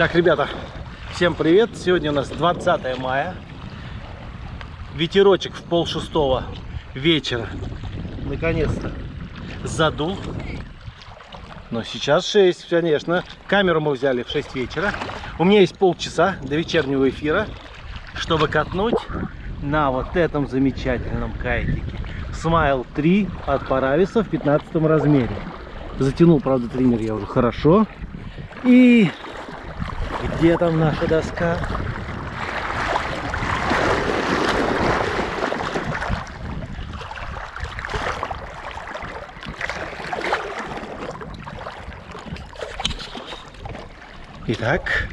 Так, ребята, всем привет! Сегодня у нас 20 мая. Ветерочек в пол шестого вечера. Наконец-то задул. Но сейчас 6, конечно. Камеру мы взяли в 6 вечера. У меня есть полчаса до вечернего эфира, чтобы катнуть на вот этом замечательном кайтике. Смайл 3 от Парависа в 15 размере. Затянул, правда, триммер я уже хорошо. И где там наша доска? Итак,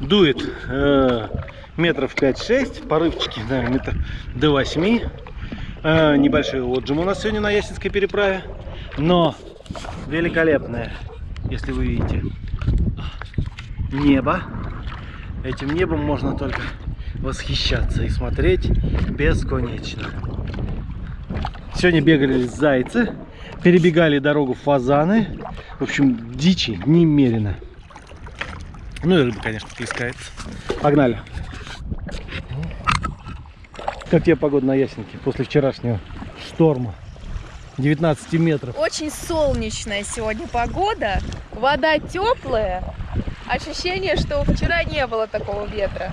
дует э, метров 5-6, порывчики, наверное, метр до 8. Э, небольшой отжим у нас сегодня на Ясенской переправе, но великолепное, если вы видите, небо. Этим небом можно только восхищаться и смотреть бесконечно. Сегодня бегали зайцы, перебегали дорогу фазаны. В общем, дичи немерено. Ну и рыба, конечно, плескается. Погнали. Как тебе погода на Ясенке после вчерашнего шторма? 19 метров. Очень солнечная сегодня погода. Вода теплая. Ощущение, что вчера не было такого ветра.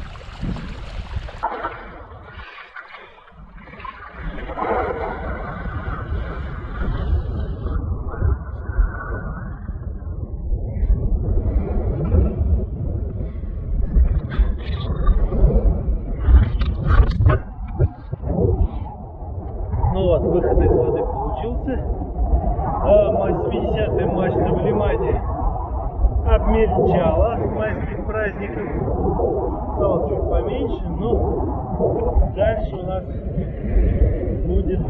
Ну вот, выход из воды получился. А, 80-я мачта в Лимане обмельчала с майских праздников. Стало чуть поменьше, но дальше у нас будет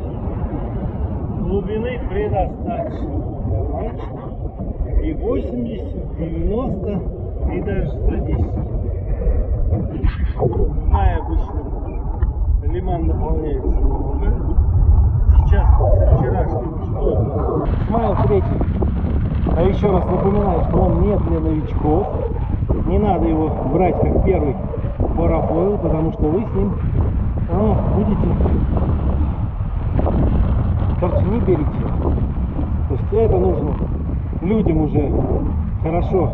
глубины предостаточно. И 80, 90, и даже 110. В мае обычно лиман наполняется много. Сейчас после вчерашнего шторма. Смайл третий. А еще раз напоминаю, что он не для новичков. Не надо его брать как первый парафойл, потому что вы с ним ну, будете... Короче, не берите. То есть это нужно людям уже хорошо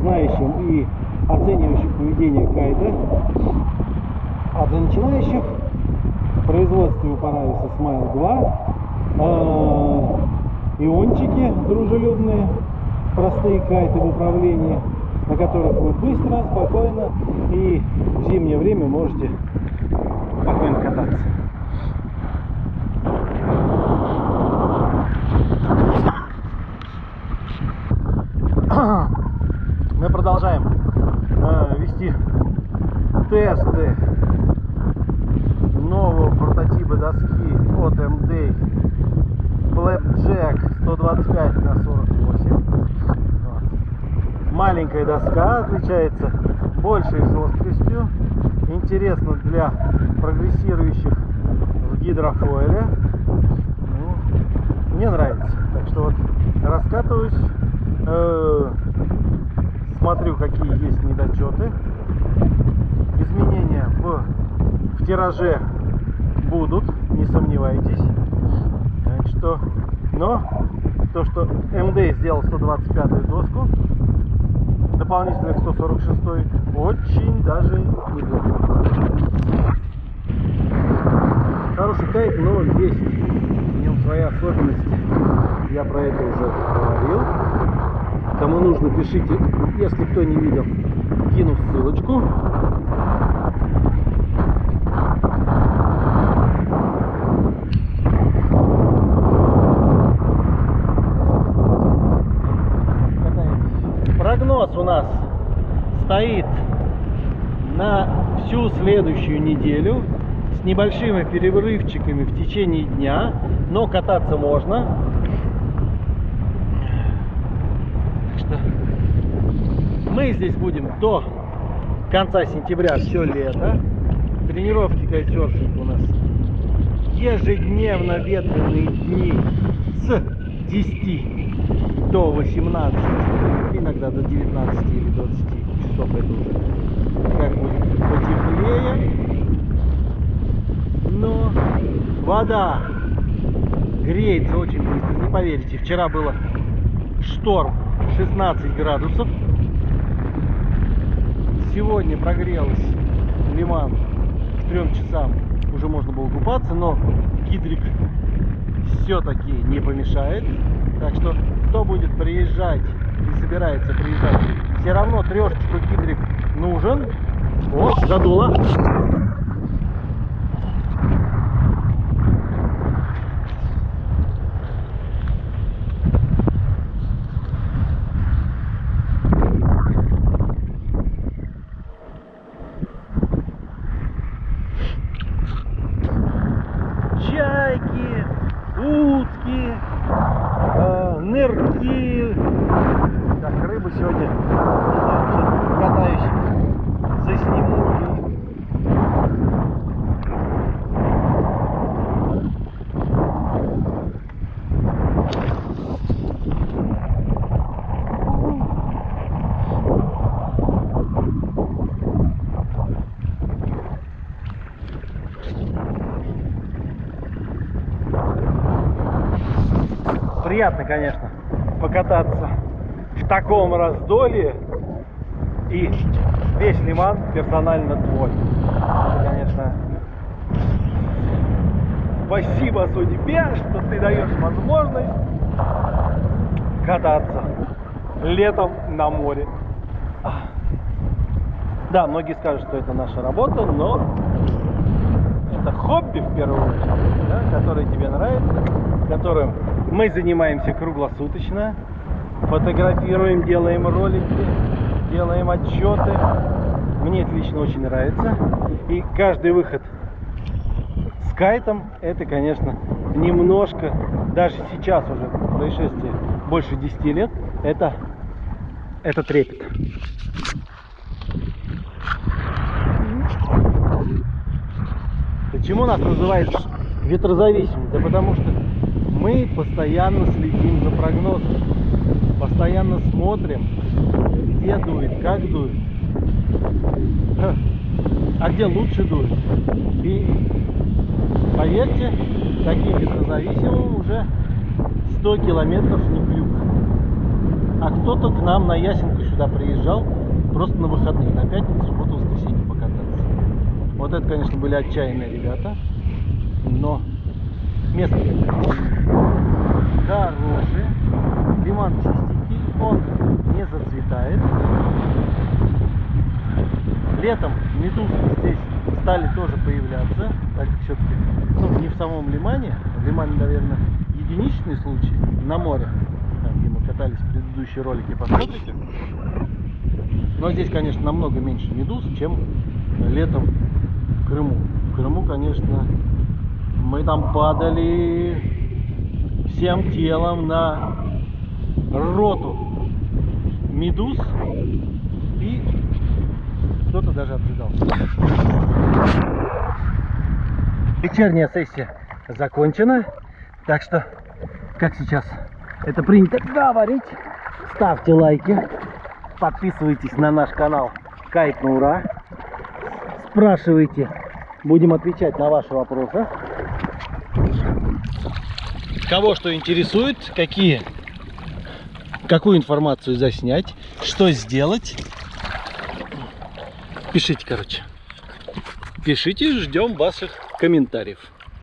знающим и оценивающим поведение кайта. А для начинающих в производстве у Парависа Smile 2 э, иончики дружелюбные, простые кайты в управлении, на которых вы быстро, спокойно и в зимнее время можете спокойно кататься. Мы продолжаем э, вести тесты нового прототипа доски от MD Flapjack 125 на 48 вот. маленькая доска отличается большей жесткостью интересно для прогрессирующих в гидрофойле. Ну, мне нравится. Так что вот раскатываюсь э, смотрю какие есть недочеты. Изменения в, в тираже будут не сомневайтесь. Значит, что но то что МД сделал 125 доску дополнительных 146 очень даже неплохо. Хороший кайт но есть в нем свои особенности. Я про это уже говорил. Кому нужно пишите. Если кто не видел кину ссылочку прогноз у нас стоит на всю следующую неделю с небольшими перерывчиками в течение дня, но кататься можно. Так что мы здесь будем до конца сентября все лето. Тренировки кайтсерфинг у нас ежедневно ветреные дни с 10 до 18, иногда до 19 или 20 часов это уже как будет потеплее. Но вода греется очень быстро. Не поверите, вчера было шторм 16 градусов. Сегодня прогрелась лиман к трем часам. Уже можно было купаться, но гидрик все-таки не помешает. Так что, кто будет приезжать и собирается приезжать, все равно трешечку гидрик нужен. Вот, задуло. чайки, утки, э, нырки. Так, рыбу сегодня, не знаю, сейчас катаюсь, засниму и... Приятно, конечно, покататься в таком раздолье и весь лиман персонально твой. Это, конечно, спасибо судьбе, что ты даешь возможность кататься летом на море. Да, многие скажут, что это наша работа, но хобби в первую очередь, да, которое тебе нравится, которым мы занимаемся круглосуточно, фотографируем, делаем ролики, делаем отчеты. Мне это лично очень нравится. И каждый выход с кайтом, это, конечно, немножко, даже сейчас уже происшествие больше 10 лет, это, это трепет. Почему нас называют ветрозависимым? Да потому что мы постоянно следим за прогнозом, постоянно смотрим, где дует, как дует, а где лучше дует. И поверьте, таким ветрозависимым уже 100 километров не клюк. А кто-то к нам на Ясенку сюда приезжал просто на выходные, на пятницу, субботу, воскресенье. Вот это, конечно, были отчаянные ребята, но место хороший, лиман чистенький, он не зацветает. Летом медузы здесь стали тоже появляться, так как все-таки ну, не в самом лимане, в лимане, наверное, единичный случай. На море, там, где мы катались в предыдущие ролики, посмотрите. Но здесь, конечно, намного меньше медуз, чем летом Крыму. В Крыму, конечно, мы там падали всем телом на роту медуз и кто-то даже обжигался. Вечерняя сессия закончена, так что, как сейчас это принято говорить, ставьте лайки, подписывайтесь на наш канал Кайт на ура, спрашивайте, будем отвечать на ваши вопросы. Кого что интересует, какие, какую информацию заснять, что сделать, пишите, короче. Пишите, ждем ваших комментариев.